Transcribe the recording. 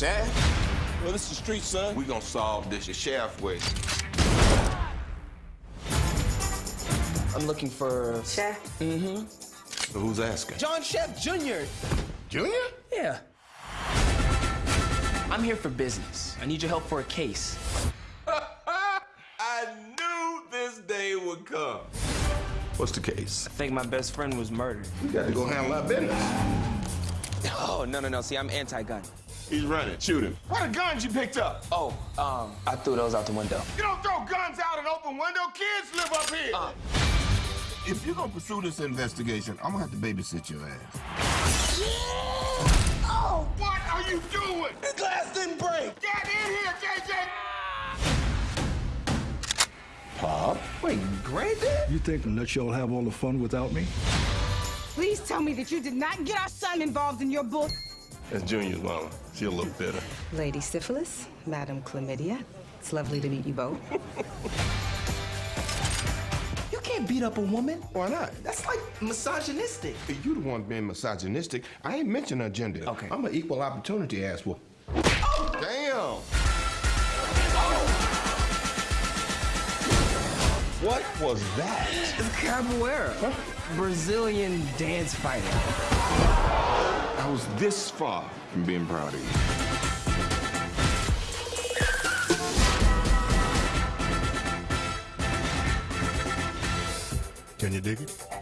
Shaft, Well, this is the street, son. we gonna solve this the Shaft way. I'm looking for. Shaft? Mm-hmm. So who's asking? John Shaft Jr. Junior? Yeah. I'm here for business. I need your help for a case. I knew this day would come. What's the case? I think my best friend was murdered. We got to go handle our business. Oh, no, no, no. See, I'm anti gun. He's running. Shoot him. What are guns you picked up? Oh, um, I threw those out the window. You don't throw guns out an open window. Kids live up here. Uh. If you're gonna pursue this investigation, I'm gonna have to babysit your ass. Oh, what are you doing? The glass didn't break. Get in here, JJ! Pop? Wait, granddad? You think the y'all have all the fun without me? Please tell me that you did not get our son involved in your bull. That's Junior's mama. She a little bitter. Lady Syphilis, Madam Chlamydia. It's lovely to meet you both. You can't beat up a woman. Why not? That's like misogynistic. If you the one being misogynistic, I ain't mentioned her gender. Okay. I'm an equal opportunity ass whoop. Oh! Damn! What was that? It's capoeira. Brazilian dance fighting. Was this far from being proud of you. Can you dig it?